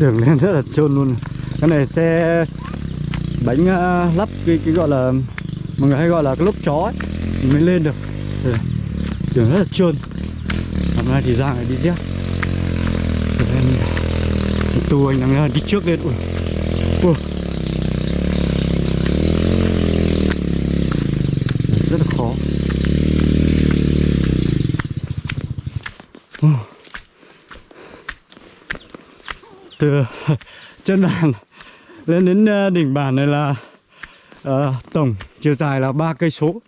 đường lên rất là trơn luôn. Cái này xe bánh uh, lắp cái cái gọi là mọi người hay gọi là cái lốp chó ấy mới lên được. Ừ. Đường rất là trơn hôm nay thì ra lại đi dép. Tu anh đang đi trước lên. Ui. Ui rất là khó Ui từ chân bàn lên đến ờ, đỉnh bản này là ờ, tổng chiều dài là ba cây số.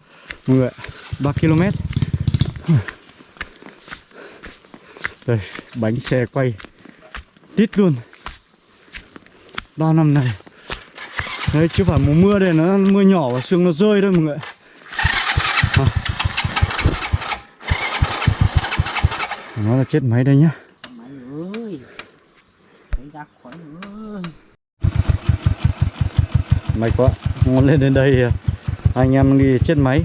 Mọi người ba km. Đây bánh xe quay tít luôn. Bao năm này. Đấy chứ phải mùa mưa đây nó mưa nhỏ và sương nó rơi đấy mọi người. À. nó là chết máy đây nhá. Mệt quá. Ngon lên đến đây à, anh em đi chết máy.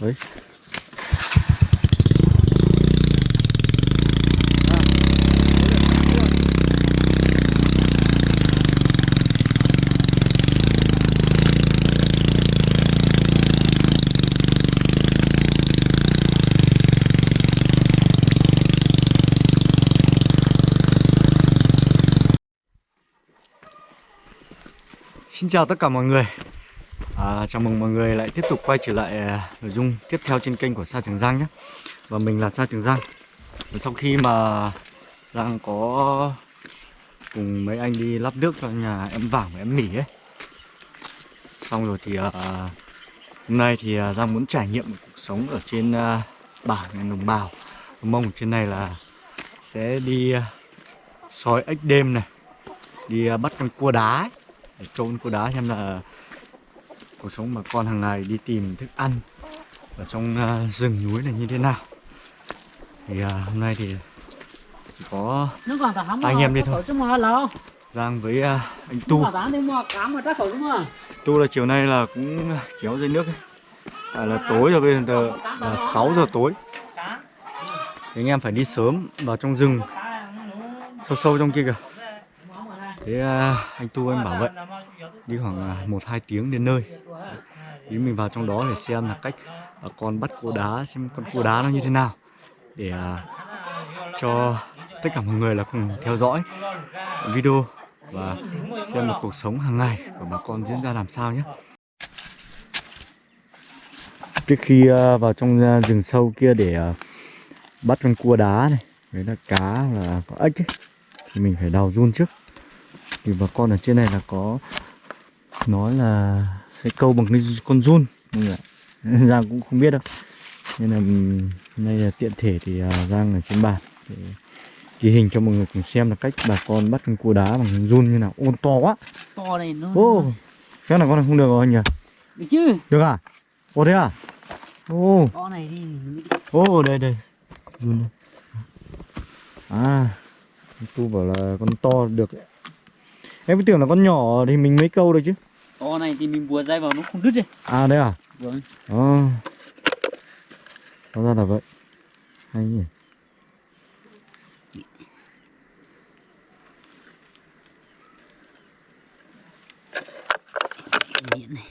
Đấy. Xin chào tất cả mọi người. À, Chào mừng mọi người lại tiếp tục quay trở lại à, nội dung tiếp theo trên kênh của Sa Trường Giang nhé. Và mình là Sa Trường Giang. Và Sau khi mà Giang có cùng mấy anh đi lắp nước cho nhà em Vàng và em Mỉ ấy. Xong rồi thì à, hôm nay thì à, Giang muốn trải nghiệm cuộc sống ở trên à, bản đồng bào. Mông trên này là sẽ đi à, soi ếch đêm này Đi à, bắt con cua đá ấy để trôn cua đá xem là cuộc sống bà con hàng ngày đi tìm thức ăn ở trong uh, rừng núi này như thế nào. Thì uh, hôm nay thì chỉ có Anh em đi thôi. Giang với uh, anh Tu. Tu là chiều nay là cũng kéo dưới nước ấy. À, là tối rồi bây giờ là 6 giờ tối. Thì anh em phải đi sớm vào trong rừng sâu sâu trong kia kìa thế uh, anh Tu anh bảo vậy. Đi khoảng uh, một hai tiếng đến nơi. Ý mình vào trong đó để xem là cách à, con bắt cua đá xem con cua đá nó như thế nào. Để cho tất cả mọi người là cùng theo dõi video và xem một cuộc sống hàng ngày của bà con diễn ra làm sao nhé. Trước khi vào trong rừng sâu kia để bắt con cua đá này đấy là cá là có ếch ấy, thì mình phải đào run trước thì bà con ở trên này là có nói là sẽ câu bằng cái con run. Mọi người Giang cũng không biết đâu. Nên là nay là tiện thể thì à, Giang ở trên bàn để ghi hình cho mọi người cùng xem là cách bà con bắt con cua đá bằng run như nào. Ôn to quá. To này nó ô cái này con này không được rồi nhỉ? Được chứ. Được à? Ô thế à? Ô. To này đi. Ô đây đây. Run đây. à tu bảo là con to được em cứ tưởng là con nhỏ thì mình mới câu được chứ. To này thì mình bùa dây vào nó không đứt đi à đấy à? Vâng. Ồ Hóa ra là vậy. Hay nhỉ. Miệng này.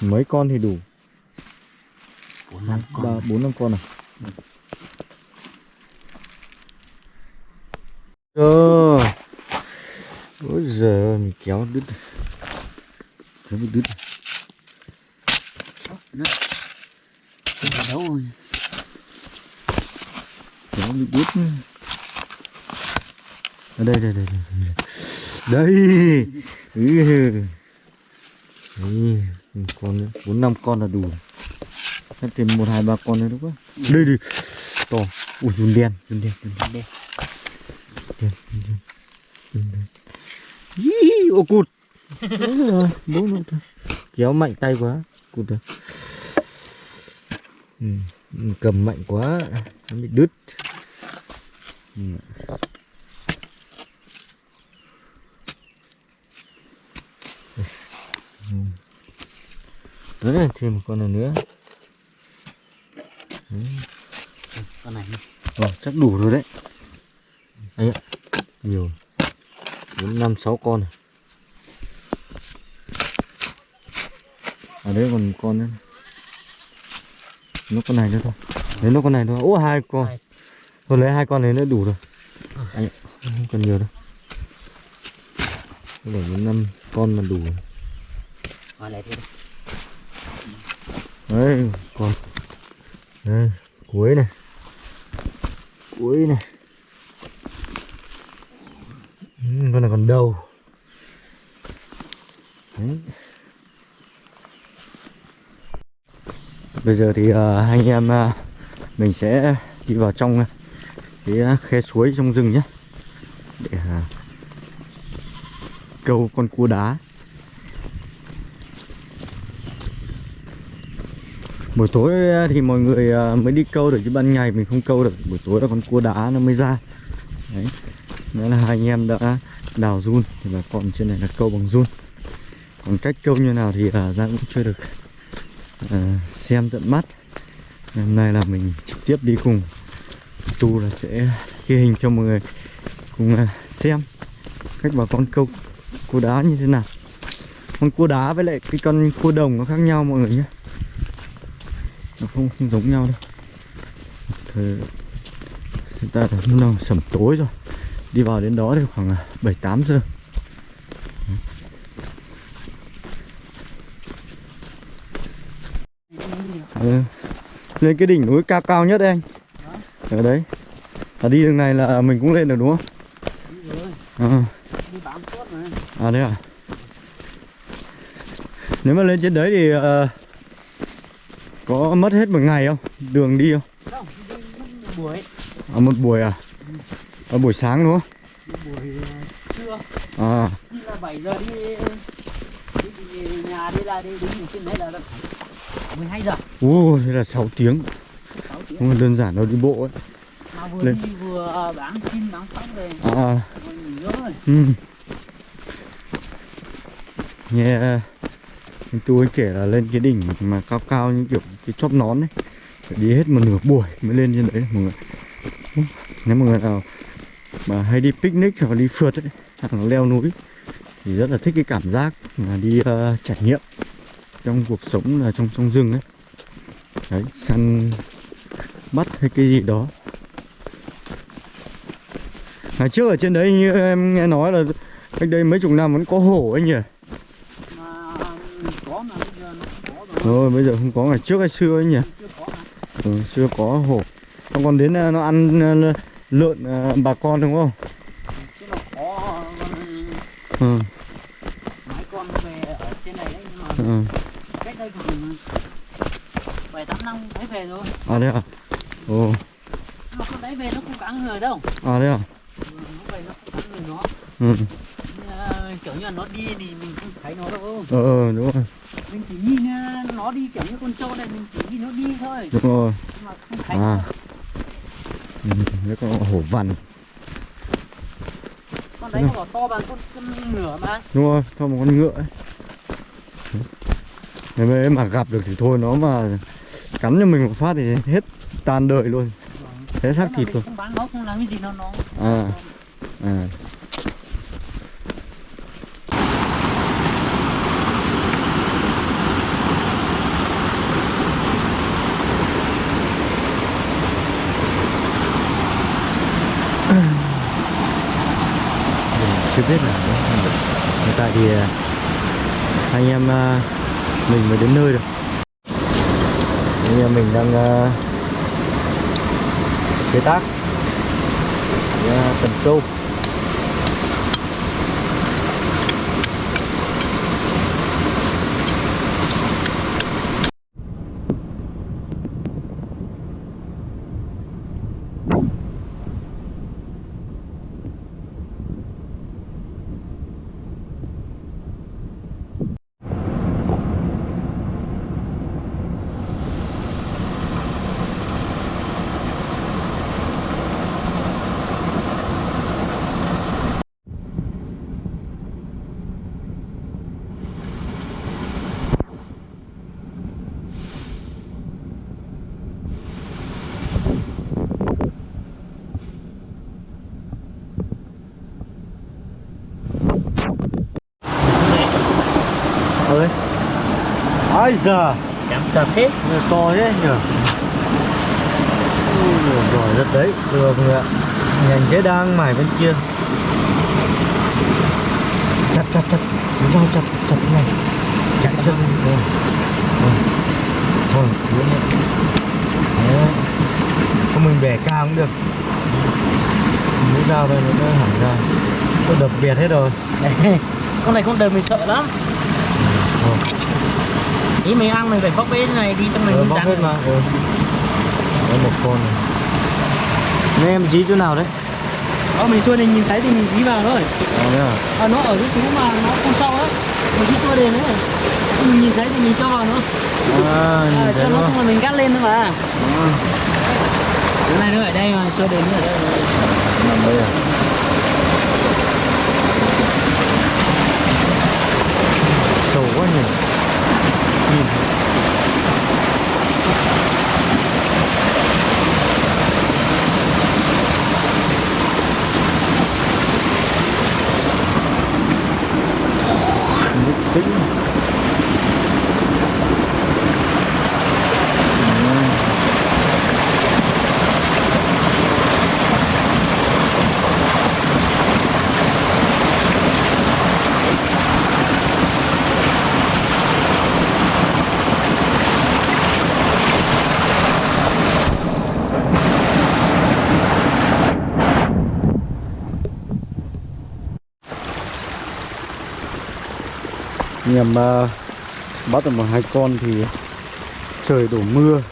Mấy con thì đủ Bốn năm ba con bốn năm con này. Ơ. Ôi giờ mình kéo đứt. Kéo bị đứt đấu rồi. Kéo bị đứt. Ở đây đây đây đây đây. Ừ. Con nữa bốn năm con là đủ. Chắc tìm một hai ba con nữa đúng không? Đây đi to. Ui run đen run đen run đen. Đen. đen đen run đen. Ý, ô cụt. Đúng rồi, đúng thôi. kéo mạnh tay quá cụt rồi ừ, cầm mạnh quá. Nó bị đứt. Ừ. ừ. đấy thêm một con này nữa con này Ờ, chắc đủ rồi đấy. Đấy ạ. Nhiều. Bốn năm sáu con này. Ở đấy còn một con nữa. Nó con này nữa thôi. Lấy nó con này thôi. Ố hai con. Thôi lấy hai con này nữa đủ rồi. Anh ạ Không cần nhiều đâu. Bảy năm con mà đủ. Rồi. Đấy còn Ừ, Đây cuối này. Cuối này. Ừ, Con này còn đầu Đấy. Bây giờ thì uh, anh em uh, mình sẽ đi vào trong uh, cái uh, khe suối trong rừng nhé. Để uh, câu con cua đá. Buổi tối ờ, thì mọi người ờ, mới đi câu được chứ ban ngày mình không câu được. Buổi tối là con cua đá nó mới ra. Đấy. Nghĩa là hai anh em đã đào run thì bà con trên này là câu bằng run. Còn cách câu như nào thì uh, Giang cũng chưa được ờ, xem tận mắt. Hôm nay là mình trực tiếp đi cùng. Tu là sẽ ghi hình cho mọi người cùng ờ, xem cách bà con câu cua đá như thế nào. Con cua đá với lại cái con cua đồng nó khác nhau mọi người nhé nó không, không giống nhau đâu. Thời hiện tại là lúc nào sẩm tối rồi. Đi vào đến đó thì khoảng à, bảy tám giờ. Lên cái đỉnh núi cao cao nhất đây anh. Ở đấy. À, đi đường này là mình cũng lên được đúng không? À, à đấy à nếu mà lên trên đấy thì ờ, có mất hết một ngày không? Đường đi không? Không đi buổi. À, một buổi à? À, buổi sáng đúng không? Buổi trưa. À. Đi là 7 giờ đi đi, nhà đi ra đi ở trên đấy là là khoảng 12 giờ. Ồ, thế là 6 tiếng. 6 tiếng. Không đơn giản đâu đi bộ ấy. Mà vừa Lên. đi vừa bán chim bán sóng về. À, à rồi nghỉ rồi ừ. Nghe anh tôi kể là lên cái đỉnh mà cao cao như kiểu cái chóp nón ấy. Phải đi hết một nửa buổi mới lên trên đấy mọi người. Nếu mọi người nào mà hay đi picnic hoặc đi phượt ấy Hoặc là leo núi Thì rất là thích cái cảm giác là đi uh, trải nghiệm Trong cuộc sống là trong trong rừng ấy. Đấy, săn bắt hay cái gì đó. Ngày trước ở trên đấy như em nghe nói là cách đây mấy chục năm vẫn có hổ anh nhỉ? mà có mà bây giờ nó không có rồi bây giờ không có ngày trước hay xưa ấy nhỉ? Ừ, xưa có hổ. Nó còn đến ờ, nó ăn ờ, lợn ờ, bà con đúng không? Ừ, mấy con về ở trên này đấy nhưng mà ừ. cách đây khoảng bảy tám năm thấy về rồi À đấy à? Ồ, nhưng mà con đấy về nó không cắn người đâu à đấy à? Ừ, nó về nó không cắn người nó Ừ, kiểu như là nó đi thì mình không thấy nó đâu ờ, ờ, đúng rồi, mình chỉ nhìn uh, nó đi kiểu như con trâu này mình chỉ nhìn nó đi thôi đúng rồi. mà không thấy À. nó. Ừ, đấy có hổ vằn, con đấy nó bảo to bằng con con ngựa mà đúng rồi, cho một con ngựa ấy. Nếu mà, mà gặp được thì thôi nó mà cắn cho mình một phát thì hết tan đời luôn. Thế xác Nếu mà thịt luôn. không bán nó không làm cái gì nó nó À. À. Mình chưa biết là hiện tại thì à, anh em à, mình mới đến nơi rồi anh em mình đang à, chế tác à, cần câu ai giờ Chạm chặt hết Người to thế nhỉ? Giỏi rất đấy. Được rồi ạ. Nhành thế đang mải bên kia. Chặt chặt chặt. Dao chặt chặt này. Chặt chặt. Ừ. thôi đúng rồi Đấy. không mình bẻ cao cũng được. Mũi dao đây nó hẳn ra. Tôi đập biệt hết rồi. Con này con đời mình sợ lắm. Thôi Ý mình ăn mình phải bóc bế này đi xong mình ừ, bóc hết mà. Ừ. Đấy một con này. Nên em dí chỗ nào đấy? Ờ mình xuôi này nhìn thấy thì mình dí vào thôi. Thế à? À nó ở cái chú mà nó không sâu á. Mình dí xuôi đền ấy Mình nhìn thấy thì mình cho vào nữa à, à, Cho nó nó xong rồi mình cắt lên thôi mà. À, Cái này nó ở đây mà xuôi đền nó ở đây. Nằm đây à nhằm uh, ờ, bắt được một hai con thì trời đổ mưa.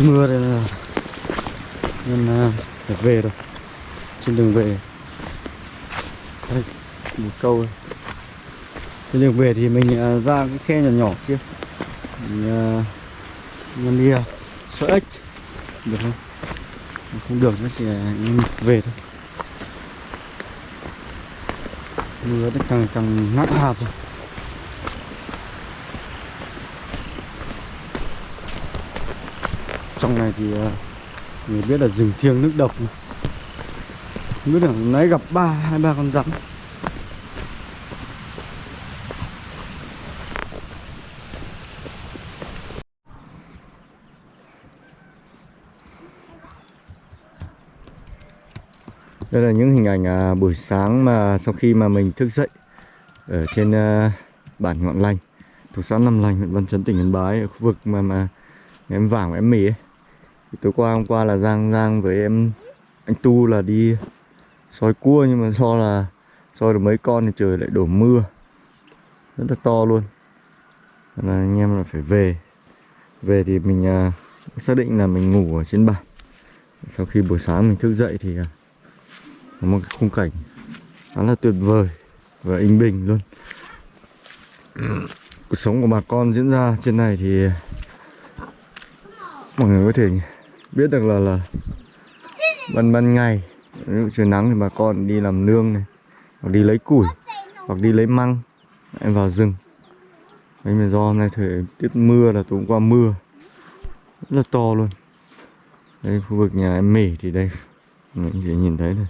Mưa đây là nên uh, phải về rồi. Trên đường về. Đây, một câu đây. trên đường về thì mình uh, ra cái khe nhỏ nhỏ kia. Mình uh, nhâm đi uh, sợ ếch được không? Không được nữa thì uh, về thôi. Mưa nó càng càng nặng hạt rồi trong này thì ờ, người biết là rừng thiêng nước độc này. không biết là nãy gặp ba hai ba con rắn Đây là những hình ảnh à, buổi sáng mà sau khi mà mình thức dậy ở trên à, bản Ngọn Lành thuộc xã Nam Lành, huyện Văn Chấn, tỉnh Yên Bái ở khu vực mà mà em vàng em mì ấy. Thì tối qua hôm qua là Giang Giang với em anh Tu là đi soi cua nhưng mà do là soi được mấy con thì trời lại đổ mưa. Rất là to luôn. Nên là anh em là phải về. Về thì mình à, xác định là mình ngủ ở trên bản sau khi buổi sáng mình thức dậy thì à, một cái khung cảnh khá là tuyệt vời và yên bình luôn. Cuộc sống của bà con diễn ra trên này thì mọi người có thể biết được là là ban ban ngày, ví dụ trời nắng thì bà con đi làm nương này, hoặc đi lấy củi, hoặc đi lấy măng, em vào rừng. Đấy mà do hôm nay thời tiết mưa là tối qua mưa, rất là to luôn. Đây khu vực nhà em mỉ thì đây, mình có thể nhìn thấy này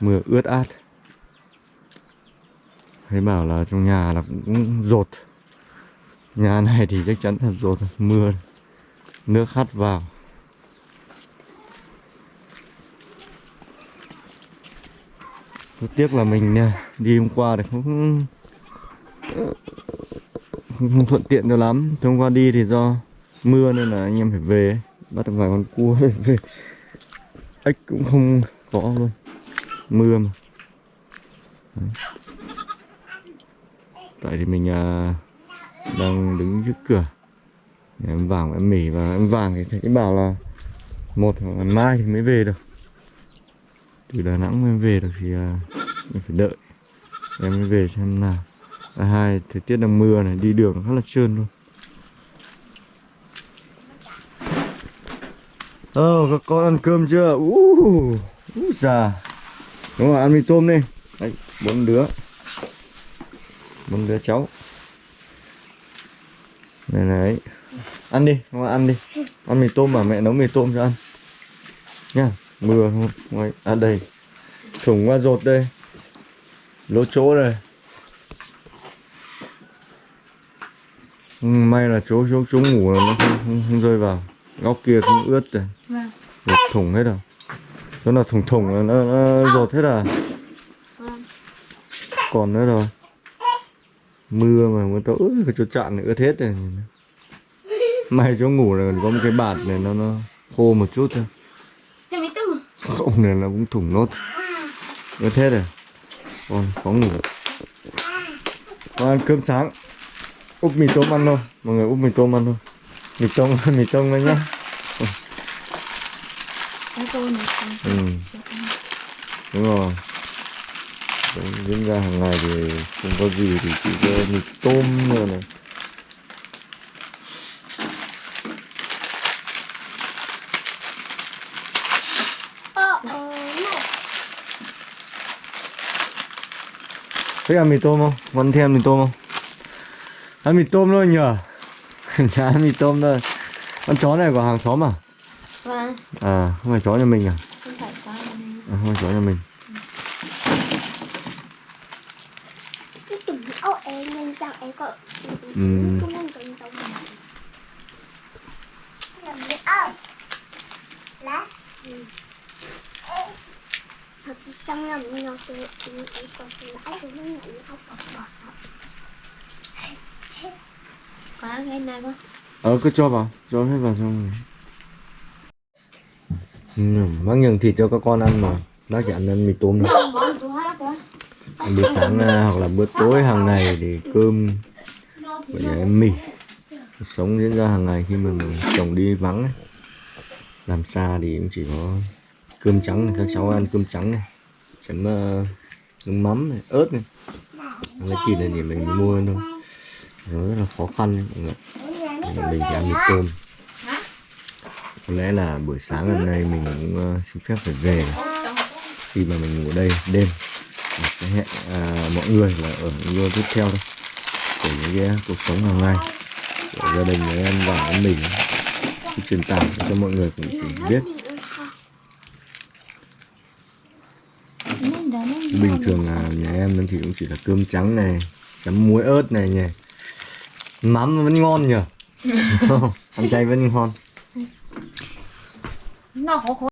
mưa ướt át. Thấy bảo là trong nhà là cũng, rột. Nhà này thì chắc chắn là rột mưa nước hắt vào. Rất tiếc là mình à, đi hôm qua thì không không, không thuận tiện cho lắm. Hôm qua đi thì do mưa nên là anh em phải về bắt được vài con cua về. Ếch cũng không có luôn mưa mà Đấy. tại thì mình à, đang đứng trước cửa Nhà em vàng em mỉ và em vàng thì thấy bảo là một hoặc là mai thì mới về được từ đà nẵng mới về được thì à, mình phải đợi em mới về xem nào à, hai thời tiết đang mưa này đi đường rất là trơn luôn Ờ, các con ăn cơm chưa? uh, uh, già. Đúng rồi, ăn mì tôm đi. Đấy, bốn đứa. Bốn đứa cháu. Này này. Ăn đi, không ăn đi. Ăn mì tôm mà mẹ nấu mì tôm cho ăn. Nha, mưa không? Ngoài, à đây. Thủng qua rột đây. Lỗ chỗ đây. Ừ, may là chỗ chỗ chỗ ngủ là nó không, không, không rơi vào góc kia cũng ướt rồi Vâng. Thủng hết rồi chỗ nào thủng thủng là nó, nó rột hết à? Còn nữa rồi mưa mà mưa to ướt cái chỗ chạn này ướt hết rồi. May chỗ ngủ là còn có một cái bạt này nó nó khô một chút thôi. Không này là cũng thủng nốt. Ướt hết rồi. Còn có ngủ. Có ăn cơm sáng. Úp mì tôm ăn thôi. Mọi người úp mì tôm ăn thôi. Mì tôm mì tôm đấy nhá Ừ. Đúng rồi. Đấy, diễn ra hàng ngày thì không có gì thì chỉ có mì tôm rồi này. Thích ăn mì tôm không? Vẫn thích ăn mì tôm không? Ăn mì tôm thôi nhờ. Chả ăn mì tôm thôi. Con chó này của hàng xóm à? Vâng. à không phải chó nhà mình à, Không phải sao này. à không phải chó nhà mình Ừ. Gì ơi Lá Ừ. Trong lòng nó sẽ Em có sự lãi của nó nhận không có bỏ Có cái này con. ờ cứ cho vào cho hết vào xong rồi ừ, bác nhường thịt cho các con ăn mà. Bác chỉ ăn ăn mì tôm thôi. Con. bữa sáng à, hoặc là bữa tối hàng ngày thì cơm với em mì. Sống diễn ra hàng ngày khi mà mình chồng đi vắng ấy. làm xa thì cũng chỉ có cơm trắng này các cháu ăn cơm trắng này. Chấm uh, nước mắm này ớt này. Lấy thịt này thì mình mua thôi. Nó rất là khó khăn mình chỉ ăn mì tôm có lẽ là buổi sáng hôm nay mình cũng uh, xin phép phải về. Khi mà mình ngủ đây đêm sẽ hẹn à, mọi người là ở những video tiếp theo thôi của những cái cuộc sống hàng ngày của gia đình nhà em và em mình. Thì truyền tải cho mọi người cũng cùng biết. Bình thường là nhà em thì cũng chỉ là cơm trắng này chấm muối ớt này nhỉ. Mắm vẫn ngon nhỉ? Ăn chay vẫn ngon nó khó khó